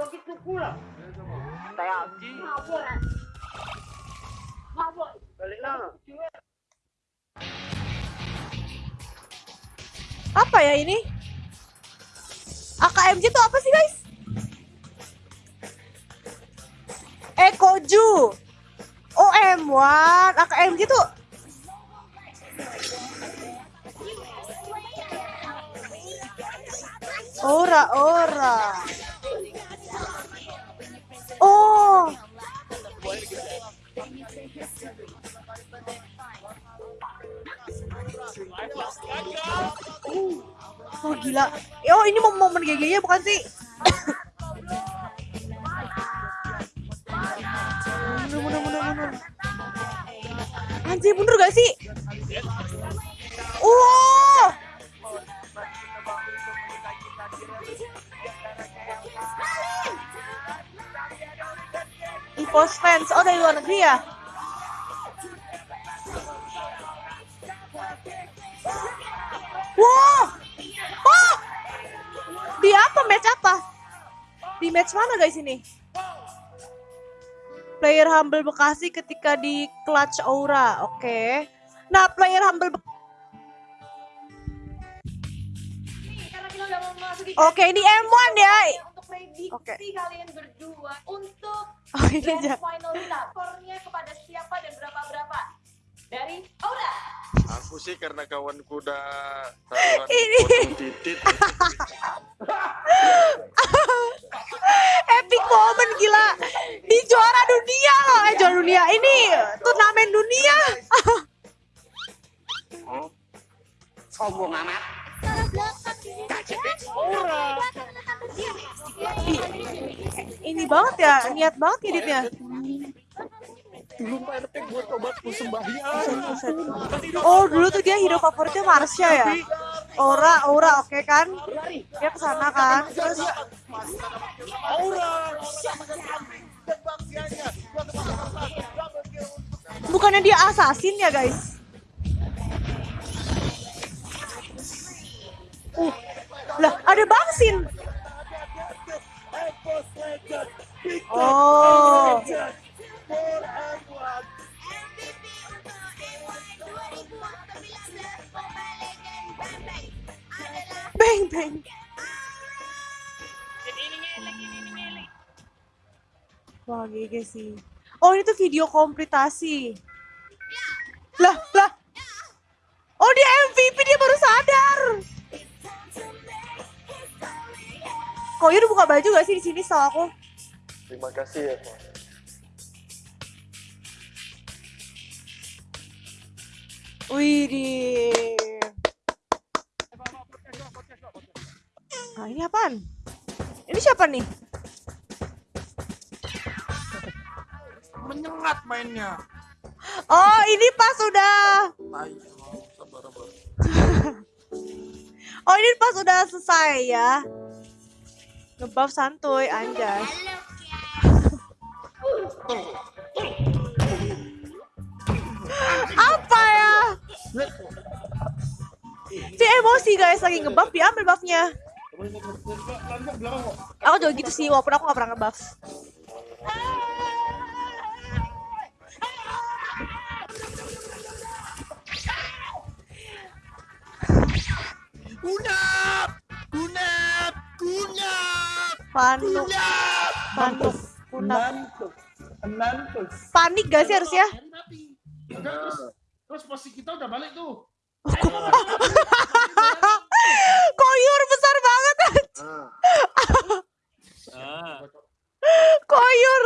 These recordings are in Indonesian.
Sakit ko pula. Tayo, Ji. Mabot. Mabot. Balik lang. Apa ya ini? AKMG itu apa sih guys? Eh Koju OM1 AKMG tuh Ora ora Oh gila. Oh ini momen GG-nya bukan sih? mundur, mundur, mundur, mundur. Anjir mundur gak sih? Wow. EVOS fans, oh dari luar negeri ya? Match apa? Di match mana guys ini? Player Humble Bekasi ketika di Clutch Aura, oke. Nah, player Humble Be- Karena kita udah mau memasuki Oke, ini M1 ya. untuk prediksi Oke. kalian berdua untuk Oh, ini grand aja. final kita. Skornya kepada siapa dan berapa berapa? Dari Aura. Aku sih karena kawanku udah taruhan potong titit. Epic moment gila. Di juara dunia loh. Eh, juara dunia. Ini turnamen dunia. Sombong amat. Ini banget ya, niat banget editnya. Dulu Pak RT gue tobat sembahyang. Oh, dulu tuh dia hero favoritnya Marsha ya. Ora, Ora oke kan? Dia ke sana kan. Terus Aura. bukannya dia assassin ya, guys? Uh, lah ada Bangsin. Oh. Bang. Wah, GG sih. Oh, ini tuh video kompletasi. Lah, lah. Oh, dia MVP, dia baru sadar. Kok udah buka baju gak sih di sini setahu aku? Terima kasih ya. Pak. Widih. Nah, ini apaan? Ini siapa nih? Menyengat mainnya. Oh, ini pas udah. Tai. Oh, ini pas udah selesai ya. Ngebuff santuy, anjas. Apa Si emosi guys lagi ngebuff diambil buffnya. Aku juga gitu sih walaupun aku gak pernah ngebuff. Kunap! Kunap! Kunap! Panik, Kunap! panik, kunap. Nantuk. Nantuk. Panik gak sih harusnya? Terus, terus posisi kita udah balik tuh besar banget. Koyur.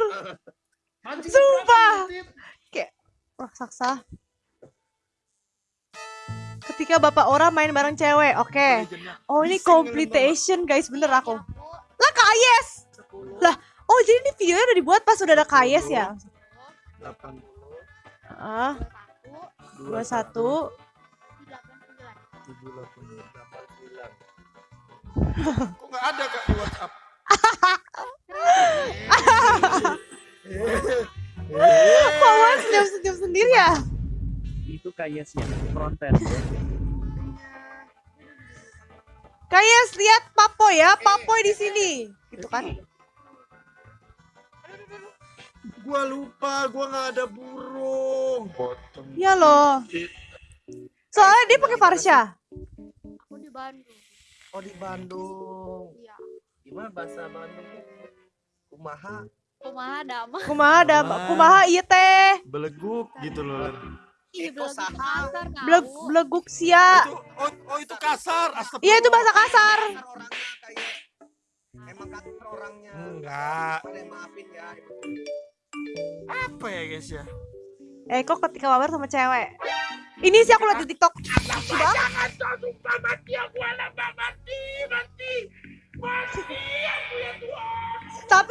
Mancing Sumpah. Tit. Kayak raksasa. Ketika bapak orang main bareng cewek, oke. Oh ini completion guys, bener aku. Lah Kayes. Lah, oh jadi ini videonya udah dibuat pas udah ada Kayes ya? Ah, dua satu. Kok nggak ada kak di WhatsApp? Kok mas senyum senyum sendiri ya? itu kayaknya fronten Kayes lihat Papoy ya, Papoy di sini, gitu kan? Gua lupa, gua nggak ada burung. Iya loh. Soalnya dia pakai Farsha. Aku di Bandung. Oh di Bandung. Iya. Gimana bahasa Bandung? Kumaha? Kumaha damai. Kumaha ada Kumaha. iya teh. Beleguk gitu loh. Ih, saha. kasar Beleg beleguk sia. Itu, oh, oh itu kasar. Astagfirullah. Iya itu bahasa kasar. Kasar orangnya kayak emang kasar orangnya. Enggak. Maafin ya. Apa ya guys ya? Eh kok ketika mabar sama cewek. Ini sih aku lihat di TikTok. Lucu banget.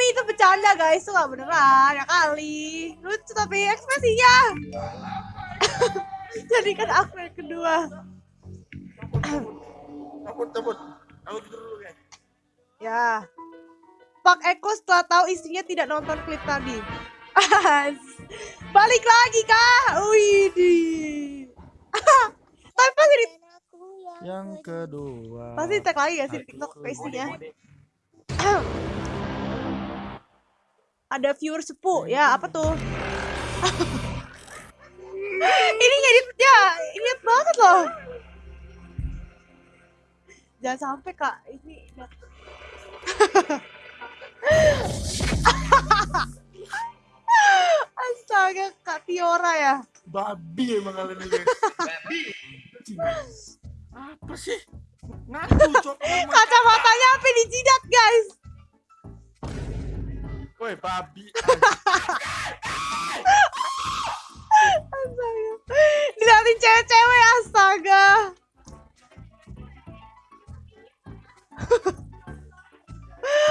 Tapi itu bercanda guys, itu gak beneran ya kali. Lucu tapi ekspresinya. Jadikan aku yang kedua. Cabut, cabut. Cabut dulu guys. Ya. Pak Eko setelah tahu istrinya tidak nonton klip tadi. Balik lagi kah? Widih. Tapi pasti di, Yang kedua. pasti tag lagi ya sih di TikTok ke istrinya. Ada viewer sepuh ya apa tuh? ini ngeditnya inget banget loh. Jangan sampai kak ini Astaga Kak Tiora ya. Babi emang kalian ini guys. Babi. Apa sih? Ngaku cok. Kacamatanya apa dijidat guys? Woi babi. Astaga. Diliatin cewek-cewek astaga.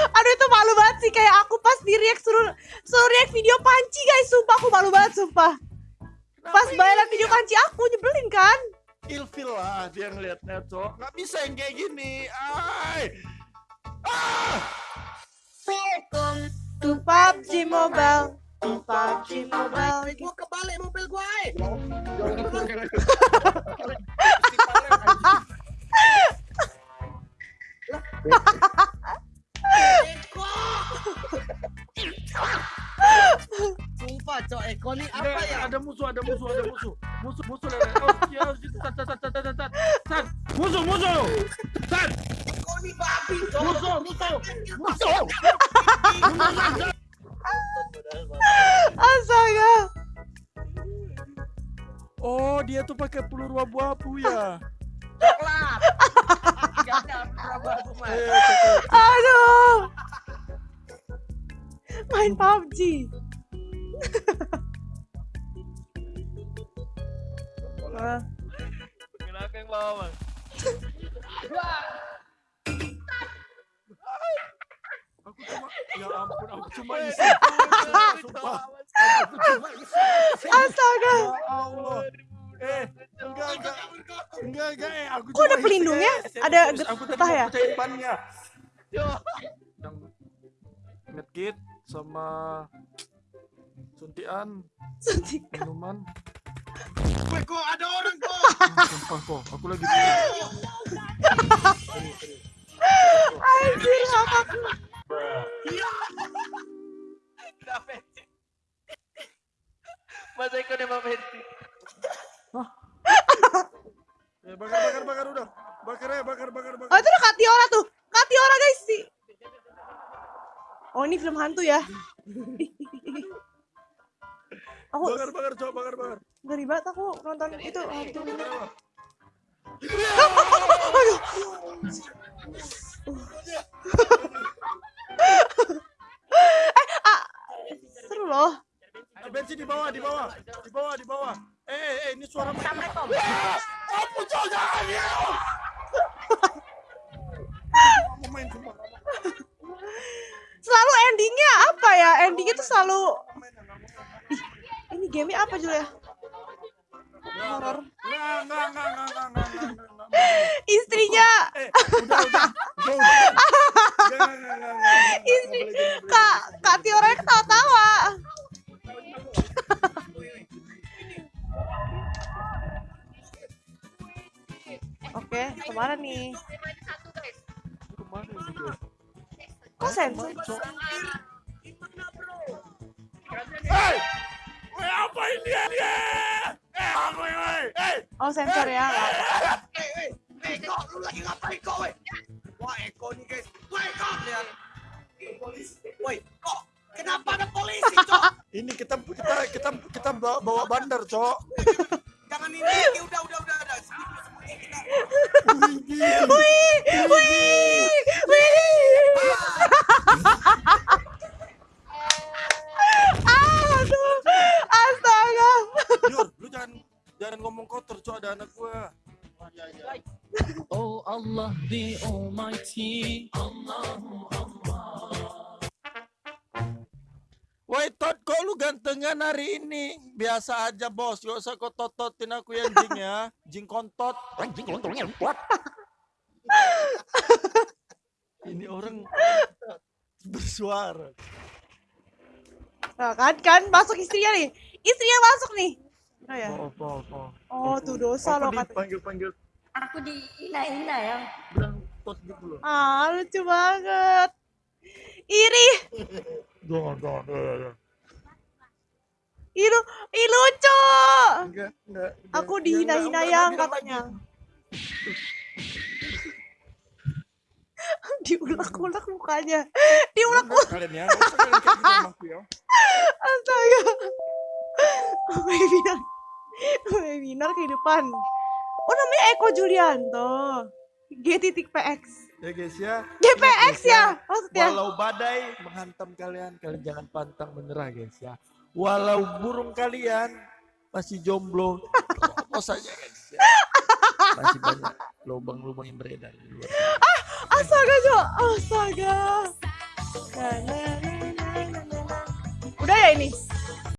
Aduh itu malu banget sih kayak aku pas di react suruh suruh react video panci guys sumpah aku malu banget sumpah pas bayaran video panci aku nyebelin kan Ilfil lah dia ngeliatnya cok. Nggak bisa yang kayak gini. Ay. Ah. Welcome to PUBG Mobile to PUBG Mobile Gua kebalik mobil gua. eh. Eko. Sumpah cok Eko nih apa Ada, ya? ada musuh, ada musuh, ada musuh. Musuh, musuh. lele. Oh, iya, gitu. Tat, tat, tat, tat, tat, tat. Tat. Musuh, musuh. Tat. Babi cok. Musuh, musuh. Musuh. astaga Oh dia tuh pakai peluru abu-abu ya. Coklat. Aduh main PUBG aku Kok ada pelindungnya? isi. Ada getah ya? Yang medkit sama suntian suntik minuman. Gue kok ada orang kok. Sumpah kok, aku lagi film hantu ya. Aku Bakar bakar coba bakar bakar. ngeri banget aku nonton itu hantu. Eh ah Seru loh. Ah, bensin di bawah, di bawah, di bawah, di bawah. Eh, eh, eh, ini suara Assalamualaikum. Apa coba jangan Kiki tuh selalu Ih, ini game apa Julia? horor. Istrinya. Istri Kak Kak Tiora ketawa-tawa. Oke, ke mana nih? Ke mana nih? Kok sensor? Hei! Woi, apain dia dia? Eh, woi, woi, eh, Oh sensor ya. nggak apa-apa. Eh, eh, eh, Eko, lu lagi ngapain kok, weh? Wah, Eko nih guys. Wah, Eko, lihat. Woi, kok kenapa ada polisi, Cok? ini kita kita kita kita bawa, bawa bandar, Cok. Kotor, Cok, ada anak gua. Oh Allah the Almighty. Woi, Tot, kok lu gantengan hari ini? Biasa aja, Bos. Gak usah kau tototin aku ya, Jing ya. Jing kontot. Jing kontotnya what? ini orang bersuara. Nah, kan kan masuk istrinya nih. Istrinya masuk nih. Oh ya. Oh, oh, oh. Oh, tuh dosa loh kata. Panggil-panggil Aku dihina-hina ya. bilang Tot gitu loh. Ah, lucu banget. Iri. Jangan, jangan, jangan, jangan. Ih, lu, ih lucu. Enggak, enggak. Aku dihina-hina yang katanya. Diulek-ulek mukanya. Diulek Enggak, kalian ya. Enggak usah kalian kayak ya. Webinar. Kehidupan. Oh namanya Eko Julianto. G titik PX. Ya guys ya. GPX ya maksudnya. Walau badai menghantam kalian, kalian jangan pantang menyerah guys ya. Walau burung kalian masih jomblo, terobos saja guys ya. Masih banyak lubang-lubang yang beredar di luar. Astaga Jo, astaga. Udah ya ini?